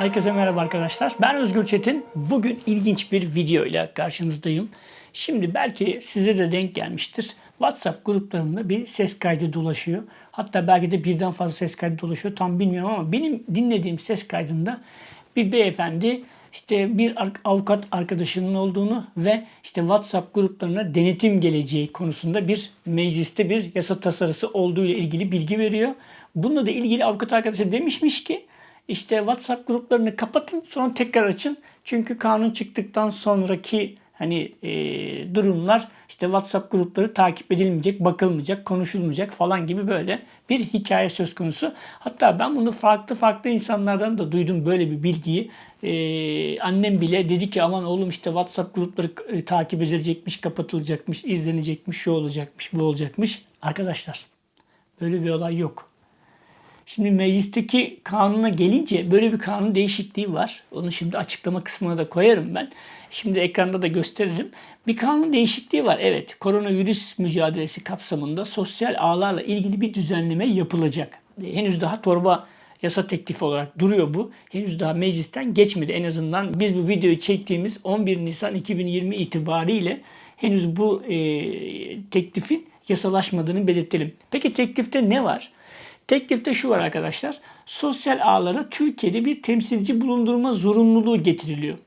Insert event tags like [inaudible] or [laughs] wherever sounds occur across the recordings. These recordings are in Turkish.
Herkese merhaba arkadaşlar. Ben Özgür Çetin. Bugün ilginç bir video ile karşınızdayım. Şimdi belki size de denk gelmiştir. WhatsApp gruplarında bir ses kaydı dolaşıyor. Hatta belki de birden fazla ses kaydı dolaşıyor. Tam bilmiyorum ama benim dinlediğim ses kaydında bir beyefendi işte bir avukat arkadaşının olduğunu ve işte WhatsApp gruplarına denetim geleceği konusunda bir mecliste bir yasa tasarısı olduğu ile ilgili bilgi veriyor. Bununla da ilgili avukat arkadaşı demişmiş ki işte WhatsApp gruplarını kapatın sonra tekrar açın. Çünkü kanun çıktıktan sonraki hani e, durumlar işte WhatsApp grupları takip edilmeyecek, bakılmayacak, konuşulmayacak falan gibi böyle bir hikaye söz konusu. Hatta ben bunu farklı farklı insanlardan da duydum böyle bir bilgiyi. Ee, annem bile dedi ki aman oğlum işte WhatsApp grupları e, takip edilecekmiş, kapatılacakmış, izlenecekmiş, şu olacakmış, bu olacakmış. Arkadaşlar böyle bir olay yok. Şimdi meclisteki kanuna gelince böyle bir kanun değişikliği var. Onu şimdi açıklama kısmına da koyarım ben. Şimdi ekranda da gösteririm. Bir kanun değişikliği var. Evet, koronavirüs mücadelesi kapsamında sosyal ağlarla ilgili bir düzenleme yapılacak. Henüz daha torba yasa teklifi olarak duruyor bu. Henüz daha meclisten geçmedi. En azından biz bu videoyu çektiğimiz 11 Nisan 2020 itibariyle henüz bu e, teklifin yasalaşmadığını belirtelim. Peki teklifte ne var? Teklifte şu var arkadaşlar. Sosyal ağlara Türkiye'de bir temsilci bulundurma zorunluluğu getiriliyor.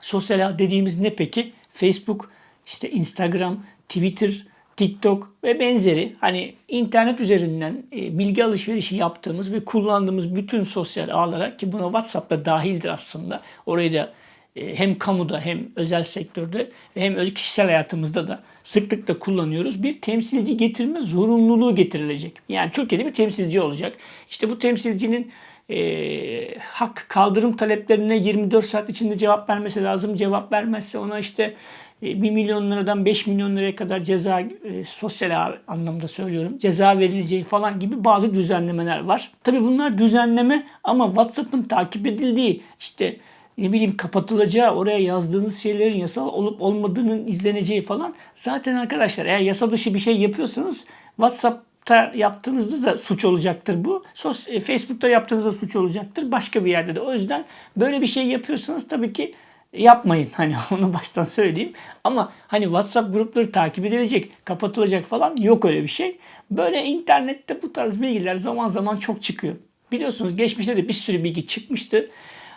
Sosyal ağ dediğimiz ne peki? Facebook, işte Instagram, Twitter, TikTok ve benzeri hani internet üzerinden e, bilgi alışverişi yaptığımız ve kullandığımız bütün sosyal ağlara ki buna WhatsApp da dahildir aslında. Orayı da hem kamuda hem özel sektörde ve hem kişisel hayatımızda da sıklıkla kullanıyoruz. Bir temsilci getirme zorunluluğu getirilecek. Yani Türkiye'de bir temsilci olacak. İşte bu temsilcinin e, hak kaldırım taleplerine 24 saat içinde cevap vermesi lazım. Cevap vermezse ona işte 1 e, milyon liradan 5 milyon liraya kadar ceza e, sosyal anlamda söylüyorum ceza verileceği falan gibi bazı düzenlemeler var. Tabi bunlar düzenleme ama WhatsApp'ın takip edildiği işte ne bileyim kapatılacağı, oraya yazdığınız şeylerin yasal olup olmadığının izleneceği falan. Zaten arkadaşlar eğer yasa dışı bir şey yapıyorsanız WhatsApp'ta yaptığınızda da suç olacaktır bu. Sos e, Facebook'ta yaptığınızda suç olacaktır. Başka bir yerde de. O yüzden böyle bir şey yapıyorsanız tabii ki yapmayın. [laughs] Hani onu baştan söyleyeyim. Ama hani WhatsApp grupları takip edilecek, kapatılacak falan yok öyle bir şey. Böyle internette bu tarz bilgiler zaman zaman çok çıkıyor. Biliyorsunuz geçmişte de bir sürü bilgi çıkmıştı.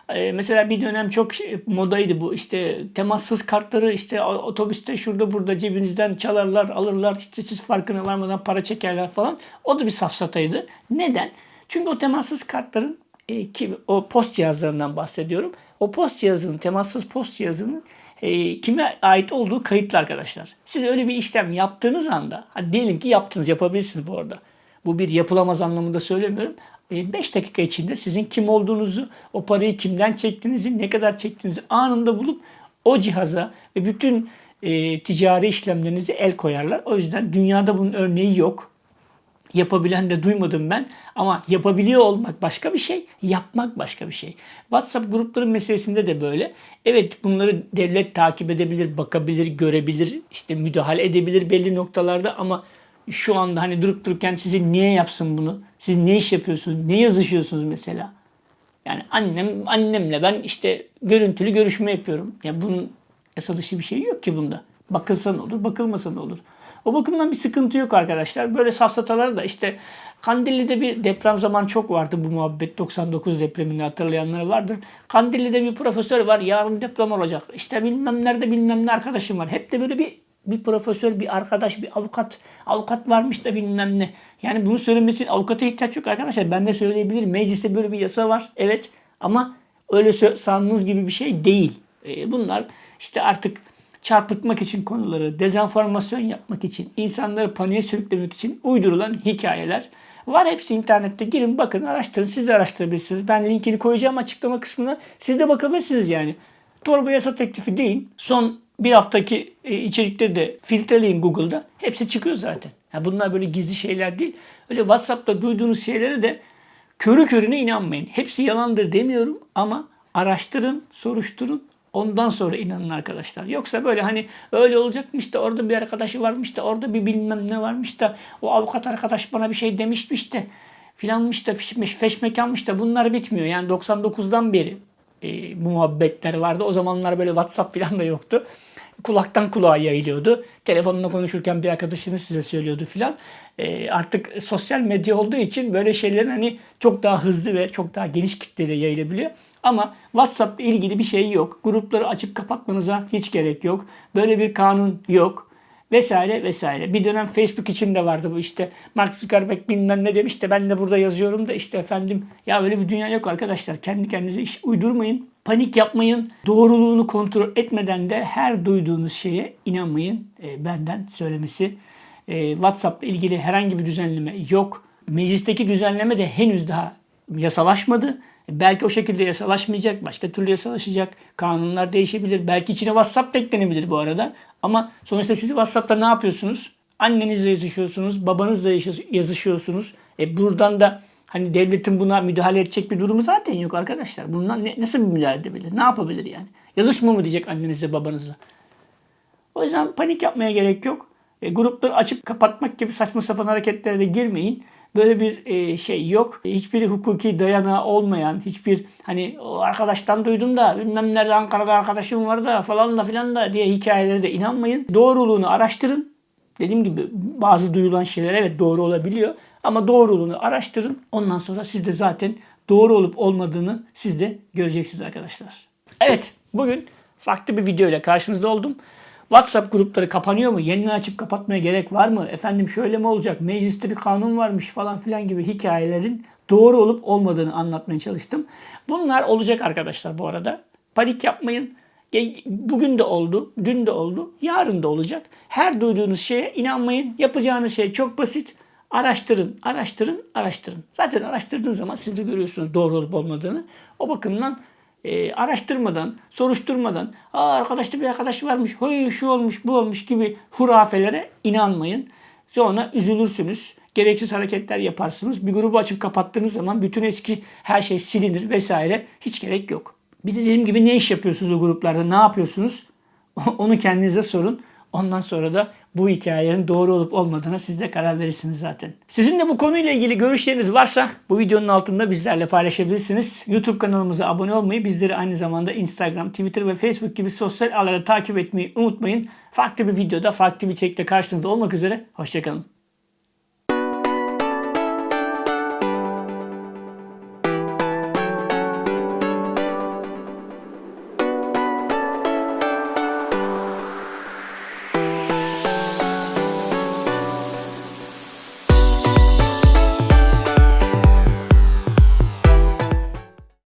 Ee, mesela bir dönem çok modaydı bu. İşte temassız kartları işte otobüste şurada burada cebinizden çalarlar, alırlar. İşte siz farkına varmadan para çekerler falan. O da bir safsataydı. Neden? Çünkü o temassız kartların e, ki o post cihazlarından bahsediyorum. O post cihazının, temassız post cihazının e, kime ait olduğu kayıtlı arkadaşlar. Siz öyle bir işlem yaptığınız anda, hadi diyelim ki yaptınız, yapabilirsiniz bu arada. Bu bir yapılamaz anlamında söylemiyorum. 5 dakika içinde sizin kim olduğunuzu, o parayı kimden çektiğinizi, ne kadar çektiğinizi anında bulup o cihaza ve bütün e, ticari işlemlerinizi el koyarlar. O yüzden dünyada bunun örneği yok. Yapabilen de duymadım ben. Ama yapabiliyor olmak başka bir şey, yapmak başka bir şey. WhatsApp grupları meselesinde de böyle. Evet bunları devlet takip edebilir, bakabilir, görebilir, işte müdahale edebilir belli noktalarda ama şu anda hani durup dururken sizi niye yapsın bunu? Siz ne iş yapıyorsunuz? Ne yazışıyorsunuz mesela? Yani annem annemle ben işte görüntülü görüşme yapıyorum. Ya bunun yasa dışı bir şey yok ki bunda. Bakılsa ne olur, bakılmasa ne olur. O bakımdan bir sıkıntı yok arkadaşlar. Böyle safsatalar da işte Kandilli'de bir deprem zaman çok vardı bu muhabbet. 99 depremini hatırlayanlar vardır. Kandilli'de bir profesör var. Yarın deprem olacak. İşte bilmem nerede bilmem ne arkadaşım var. Hep de böyle bir bir profesör, bir arkadaş, bir avukat, avukat varmış da bilmem ne. Yani bunu söylemesi avukata ihtiyaç yok arkadaşlar. Ben de söyleyebilirim. Mecliste böyle bir yasa var. Evet ama öyle sandığınız gibi bir şey değil. E, bunlar işte artık çarpıtmak için konuları, dezenformasyon yapmak için, insanları paniğe sürüklemek için uydurulan hikayeler var. Hepsi internette girin bakın araştırın. Siz de araştırabilirsiniz. Ben linkini koyacağım açıklama kısmına. Siz de bakabilirsiniz yani. Torba yasa teklifi değil. Son bir haftaki e, içerikleri de filtreleyin Google'da. Hepsi çıkıyor zaten. Yani bunlar böyle gizli şeyler değil. Öyle WhatsApp'ta duyduğunuz şeylere de körü körüne inanmayın. Hepsi yalandır demiyorum ama araştırın, soruşturun. Ondan sonra inanın arkadaşlar. Yoksa böyle hani öyle olacakmış da orada bir arkadaşı varmış da orada bir bilmem ne varmış da o avukat arkadaş bana bir şey demişmiş de filanmış da feşmekanmış da bunlar bitmiyor. Yani 99'dan beri bu muhabbetler vardı. O zamanlar böyle WhatsApp falan da yoktu. Kulaktan kulağa yayılıyordu. Telefonla konuşurken bir arkadaşınız size söylüyordu filan. E, artık sosyal medya olduğu için böyle şeylerin hani çok daha hızlı ve çok daha geniş kitlede yayılabiliyor. Ama WhatsApp ile ilgili bir şey yok. Grupları açıp kapatmanıza hiç gerek yok. Böyle bir kanun yok vesaire vesaire. Bir dönem Facebook için de vardı bu işte. Mark Zuckerberg bilmem ne demiş de ben de burada yazıyorum da işte efendim ya öyle bir dünya yok arkadaşlar. Kendi kendinize iş uydurmayın. Panik yapmayın. Doğruluğunu kontrol etmeden de her duyduğunuz şeye inanmayın. E, benden söylemesi. E, WhatsApp ilgili herhangi bir düzenleme yok. Meclisteki düzenleme de henüz daha yasalaşmadı. Belki o şekilde yasalaşmayacak, başka türlü yasalaşacak. Kanunlar değişebilir. Belki içine WhatsApp da eklenebilir bu arada. Ama sonuçta siz WhatsApp'ta ne yapıyorsunuz? Annenizle yazışıyorsunuz, babanızla yazışıyorsunuz. E buradan da hani devletin buna müdahale edecek bir durumu zaten yok arkadaşlar. Bundan ne, nasıl bir müdahale edebilir? Ne yapabilir yani? Yazışma mı diyecek annenizle babanızla? O yüzden panik yapmaya gerek yok. E, grupları açıp kapatmak gibi saçma sapan hareketlere de girmeyin. Böyle bir e, şey yok. Hiçbir hukuki dayanağı olmayan, hiçbir hani arkadaştan duydum da bilmem nerede Ankara'da arkadaşım var da falan da filan da diye hikayelere de inanmayın. Doğruluğunu araştırın. Dediğim gibi bazı duyulan şeyler evet doğru olabiliyor. Ama doğruluğunu araştırın. Ondan sonra siz de zaten doğru olup olmadığını siz de göreceksiniz arkadaşlar. Evet bugün farklı bir video ile karşınızda oldum. WhatsApp grupları kapanıyor mu? Yeniden açıp kapatmaya gerek var mı? Efendim şöyle mi olacak? Mecliste bir kanun varmış falan filan gibi hikayelerin doğru olup olmadığını anlatmaya çalıştım. Bunlar olacak arkadaşlar bu arada. Panik yapmayın. Bugün de oldu, dün de oldu, yarın da olacak. Her duyduğunuz şeye inanmayın. Yapacağınız şey çok basit. Araştırın, araştırın, araştırın. Zaten araştırdığınız zaman siz de görüyorsunuz doğru olup olmadığını. O bakımdan e, araştırmadan, soruşturmadan, Aa, arkadaşta bir arkadaş varmış, hoy şu olmuş, bu olmuş gibi hurafelere inanmayın. Sonra üzülürsünüz. Gereksiz hareketler yaparsınız. Bir grubu açıp kapattığınız zaman bütün eski her şey silinir vesaire. Hiç gerek yok. Bir de dediğim gibi ne iş yapıyorsunuz o gruplarda, ne yapıyorsunuz? [laughs] Onu kendinize sorun. Ondan sonra da bu hikayenin doğru olup olmadığına siz de karar verirsiniz zaten. Sizin de bu konuyla ilgili görüşleriniz varsa bu videonun altında bizlerle paylaşabilirsiniz. YouTube kanalımıza abone olmayı, bizleri aynı zamanda Instagram, Twitter ve Facebook gibi sosyal ağları takip etmeyi unutmayın. Farklı bir videoda, farklı bir çekte karşınızda olmak üzere. Hoşçakalın.